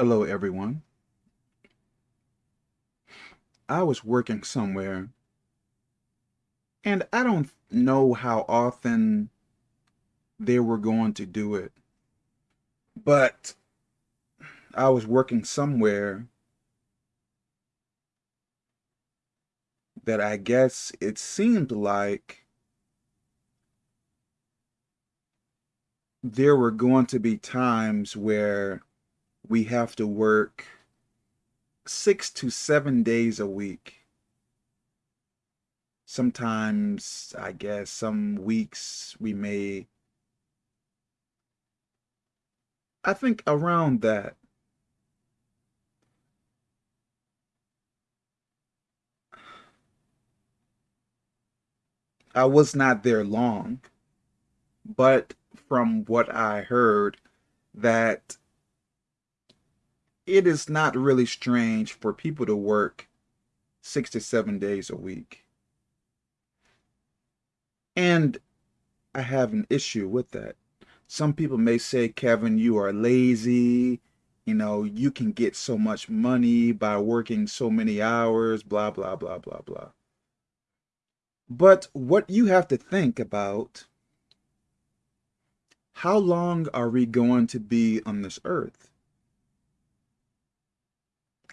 Hello, everyone. I was working somewhere, and I don't know how often they were going to do it, but I was working somewhere that I guess it seemed like there were going to be times where we have to work six to seven days a week. Sometimes, I guess, some weeks we may, I think around that. I was not there long, but from what I heard, that it is not really strange for people to work six to seven days a week. And I have an issue with that. Some people may say, Kevin, you are lazy. You know, you can get so much money by working so many hours, blah, blah, blah, blah, blah. But what you have to think about, how long are we going to be on this earth?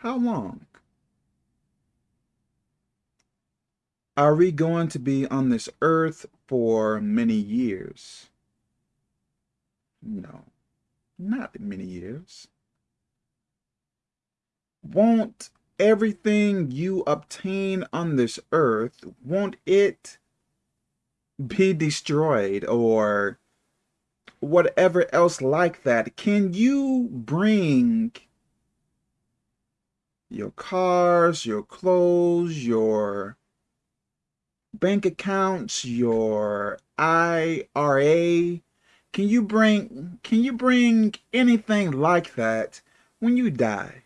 How long? Are we going to be on this earth for many years? No, not many years. Won't everything you obtain on this earth, won't it be destroyed or whatever else like that? Can you bring your cars, your clothes, your bank accounts, your IRA. Can you bring can you bring anything like that when you die?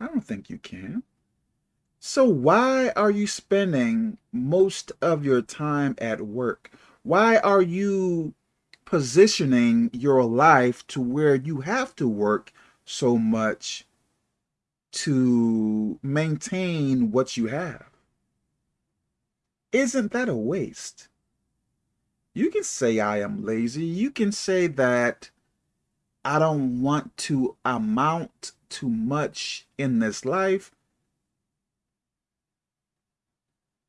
I don't think you can. So why are you spending most of your time at work? Why are you positioning your life to where you have to work so much to maintain what you have. Isn't that a waste? You can say I am lazy. You can say that I don't want to amount to much in this life.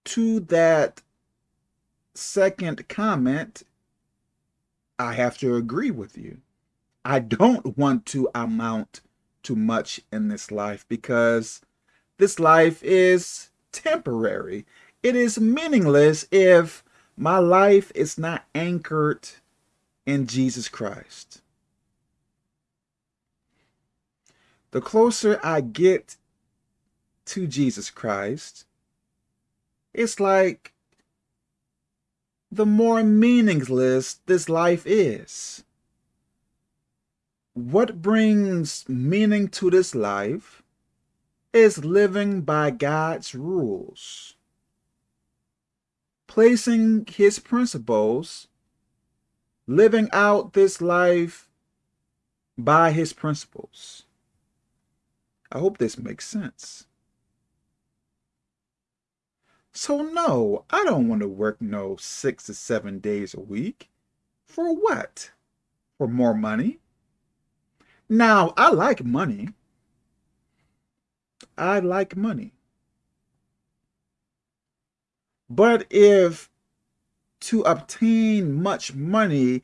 To that second comment, I have to agree with you. I don't want to amount too much in this life because this life is temporary. It is meaningless if my life is not anchored in Jesus Christ. The closer I get to Jesus Christ, it's like the more meaningless this life is what brings meaning to this life is living by God's rules, placing his principles, living out this life by his principles. I hope this makes sense. So no, I don't want to work no six to seven days a week. For what? For more money? Now, I like money. I like money. But if to obtain much money,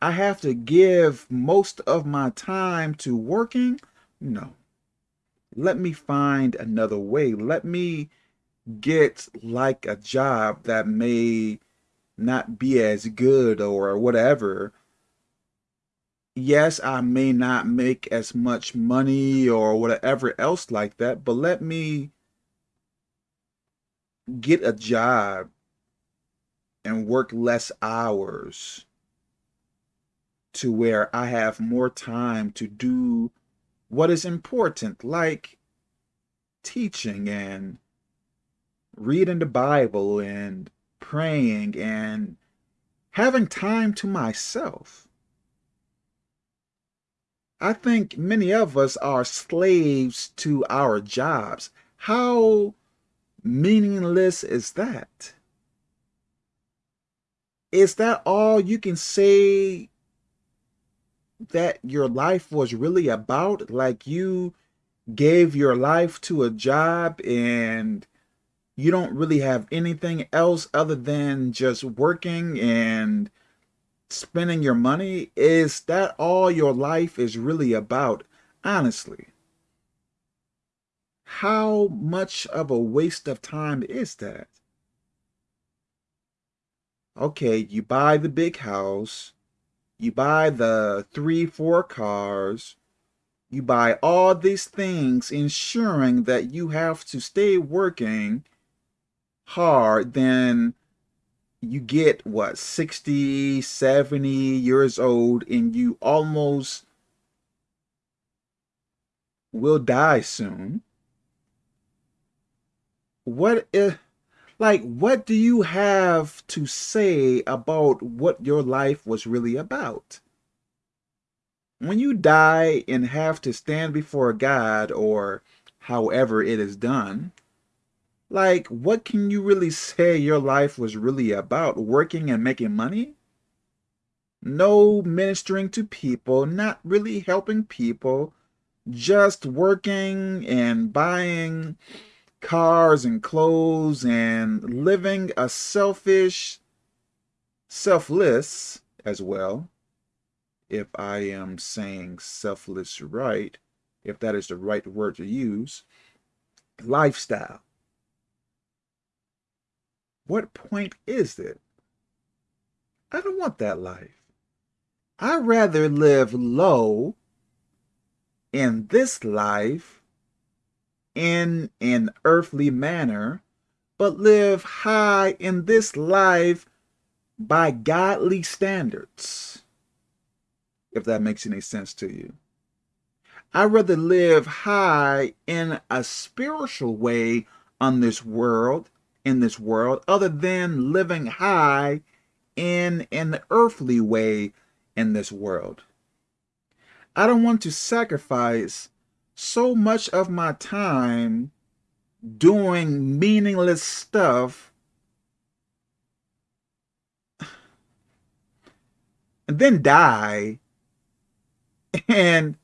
I have to give most of my time to working, no. Let me find another way. Let me get like a job that may not be as good or whatever, yes, I may not make as much money or whatever else like that, but let me get a job and work less hours to where I have more time to do what is important, like teaching and reading the Bible and praying and having time to myself. I think many of us are slaves to our jobs. How meaningless is that? Is that all you can say that your life was really about? Like you gave your life to a job and you don't really have anything else other than just working and spending your money? Is that all your life is really about? Honestly. How much of a waste of time is that? Okay, you buy the big house, you buy the three, four cars, you buy all these things ensuring that you have to stay working hard, then you get what 60 70 years old and you almost will die soon. What if like what do you have to say about what your life was really about? When you die and have to stand before god or however it is done like, what can you really say your life was really about? Working and making money? No ministering to people, not really helping people, just working and buying cars and clothes and living a selfish, selfless as well, if I am saying selfless right, if that is the right word to use, lifestyle. What point is it? I don't want that life. I'd rather live low in this life in an earthly manner, but live high in this life by godly standards. If that makes any sense to you. I'd rather live high in a spiritual way on this world in this world other than living high in an earthly way in this world. I don't want to sacrifice so much of my time doing meaningless stuff and then die. And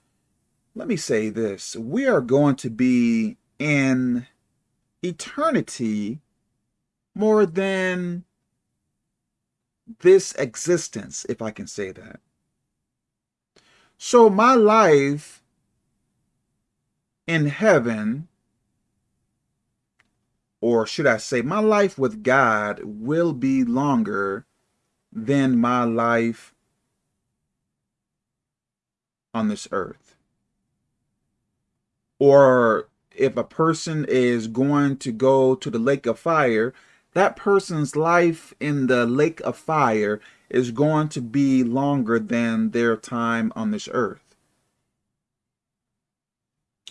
let me say this, we are going to be in eternity more than this existence, if I can say that. So my life in heaven, or should I say, my life with God will be longer than my life on this earth. Or if a person is going to go to the lake of fire, that person's life in the lake of fire is going to be longer than their time on this earth.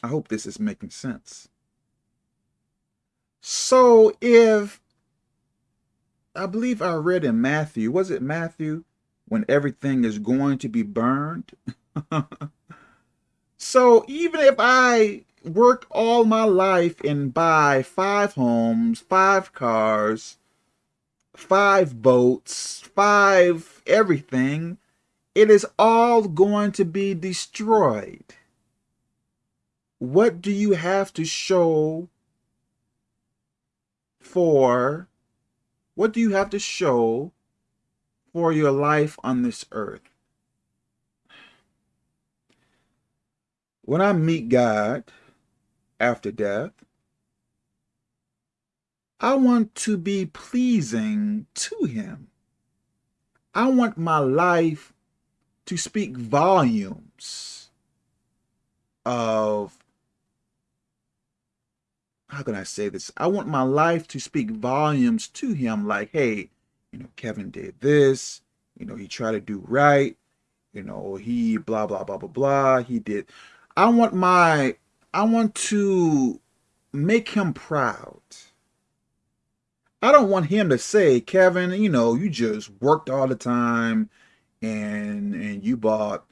I hope this is making sense. So if, I believe I read in Matthew, was it Matthew, when everything is going to be burned? so even if I work all my life and buy five homes, five cars, five boats, five everything, it is all going to be destroyed. What do you have to show for, what do you have to show for your life on this earth? When I meet God, after death. I want to be pleasing to him. I want my life to speak volumes of, how can I say this? I want my life to speak volumes to him like, hey, you know, Kevin did this, you know, he tried to do right, you know, he blah, blah, blah, blah, blah, he did. I want my I want to make him proud. I don't want him to say, Kevin, you know, you just worked all the time and and you bought,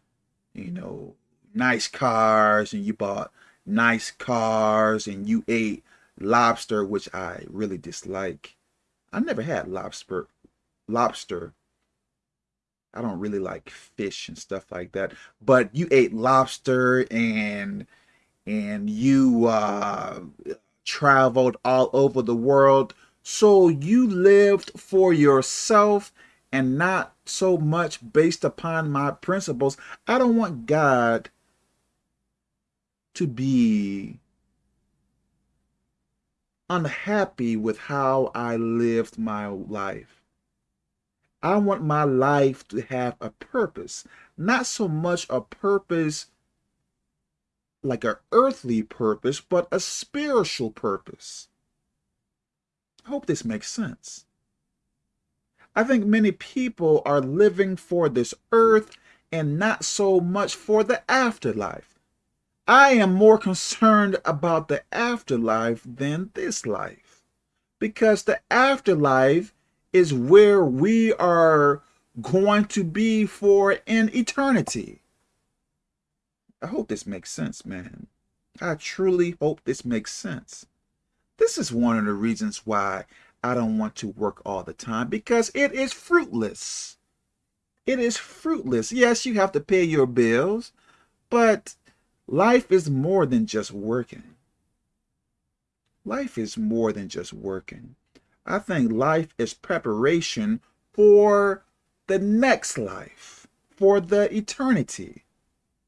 you know, nice cars and you bought nice cars and you ate lobster, which I really dislike. I never had lobster. Lobster. I don't really like fish and stuff like that. But you ate lobster and and you uh, traveled all over the world. So you lived for yourself and not so much based upon my principles. I don't want God to be unhappy with how I lived my life. I want my life to have a purpose, not so much a purpose like an earthly purpose, but a spiritual purpose. I hope this makes sense. I think many people are living for this earth and not so much for the afterlife. I am more concerned about the afterlife than this life. Because the afterlife is where we are going to be for an eternity. I hope this makes sense, man. I truly hope this makes sense. This is one of the reasons why I don't want to work all the time because it is fruitless. It is fruitless. Yes, you have to pay your bills, but life is more than just working. Life is more than just working. I think life is preparation for the next life, for the eternity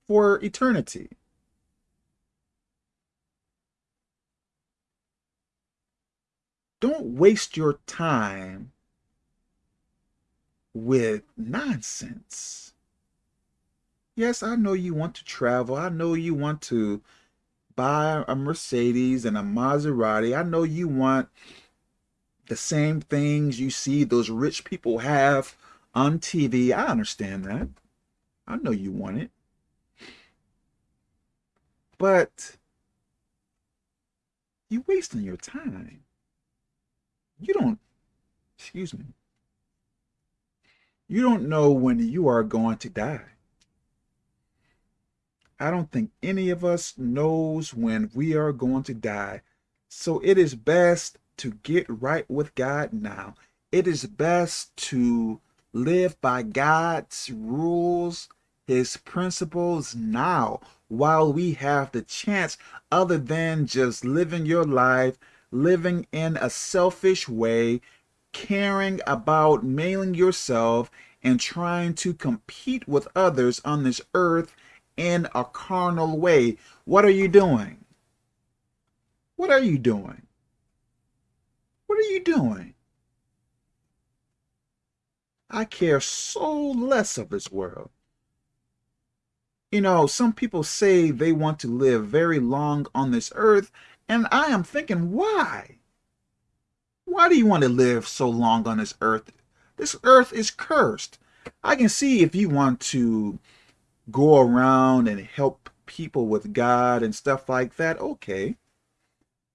for eternity. Don't waste your time with nonsense. Yes, I know you want to travel. I know you want to buy a Mercedes and a Maserati. I know you want the same things you see those rich people have on TV. I understand that. I know you want it. But you're wasting your time. You don't, excuse me, you don't know when you are going to die. I don't think any of us knows when we are going to die. So it is best to get right with God now. It is best to live by God's rules, his principles now while we have the chance other than just living your life, living in a selfish way, caring about mailing yourself and trying to compete with others on this earth in a carnal way. What are you doing? What are you doing? What are you doing? I care so less of this world. You know, some people say they want to live very long on this earth, and I am thinking, why? Why do you want to live so long on this earth? This earth is cursed. I can see if you want to go around and help people with God and stuff like that, okay.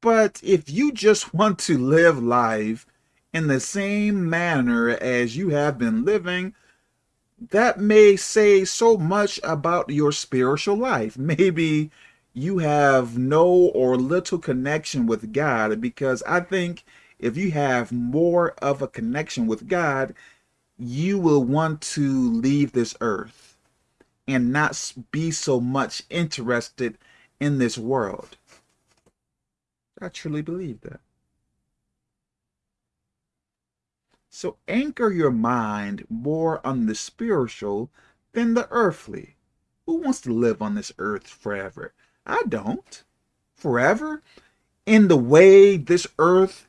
But if you just want to live life in the same manner as you have been living, that may say so much about your spiritual life. Maybe you have no or little connection with God because I think if you have more of a connection with God, you will want to leave this earth and not be so much interested in this world. I truly believe that. So anchor your mind more on the spiritual than the earthly. Who wants to live on this earth forever? I don't. Forever? In the way this earth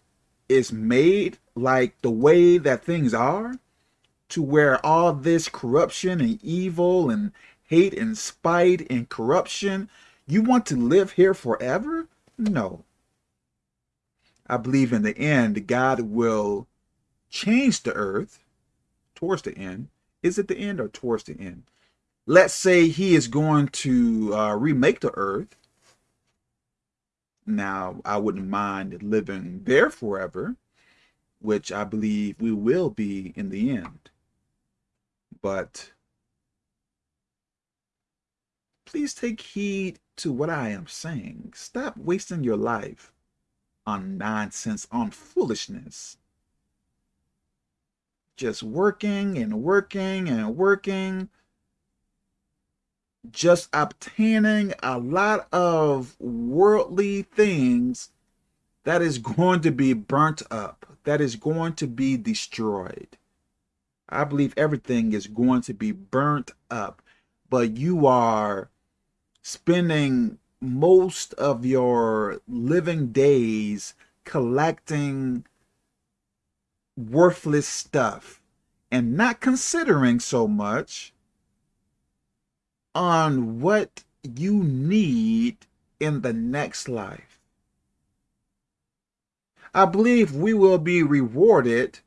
is made, like the way that things are, to where all this corruption and evil and hate and spite and corruption, you want to live here forever? No. I believe in the end, God will change the earth towards the end. Is it the end or towards the end? Let's say he is going to uh, remake the earth. Now, I wouldn't mind living there forever, which I believe we will be in the end. But please take heed to what I am saying. Stop wasting your life on nonsense, on foolishness. Just working and working and working. Just obtaining a lot of worldly things that is going to be burnt up, that is going to be destroyed. I believe everything is going to be burnt up, but you are spending most of your living days collecting worthless stuff and not considering so much on what you need in the next life. I believe we will be rewarded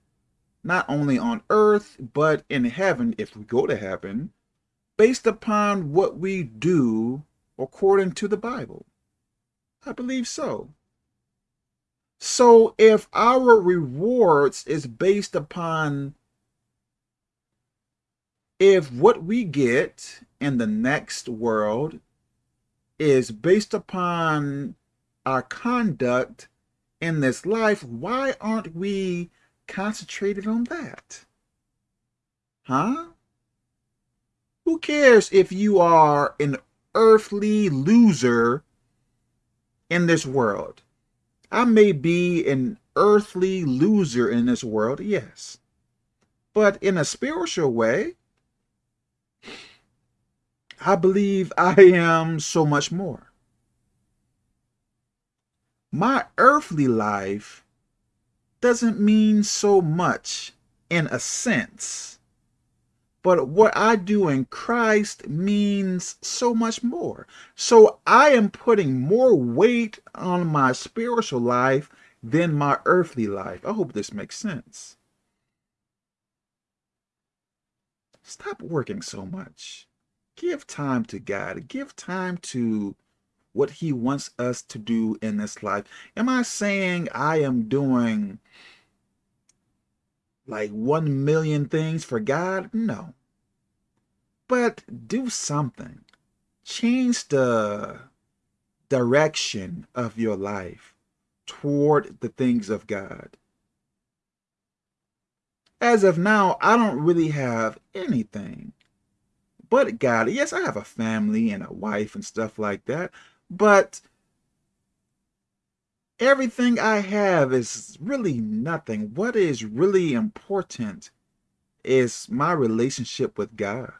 not only on earth, but in heaven, if we go to heaven, based upon what we do according to the Bible. I believe so. So if our rewards is based upon if what we get in the next world is based upon our conduct in this life, why aren't we concentrated on that? Huh? Who cares if you are an earthly loser in this world? I may be an earthly loser in this world, yes. But in a spiritual way, I believe I am so much more my earthly life doesn't mean so much in a sense. But what I do in Christ means so much more. So I am putting more weight on my spiritual life than my earthly life. I hope this makes sense. Stop working so much. Give time to God. Give time to what he wants us to do in this life. Am I saying I am doing like one million things for God? No. But do something. Change the direction of your life toward the things of God. As of now, I don't really have anything but God. Yes, I have a family and a wife and stuff like that, but everything I have is really nothing. What is really important is my relationship with God.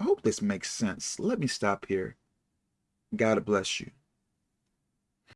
I hope this makes sense. Let me stop here. God bless you.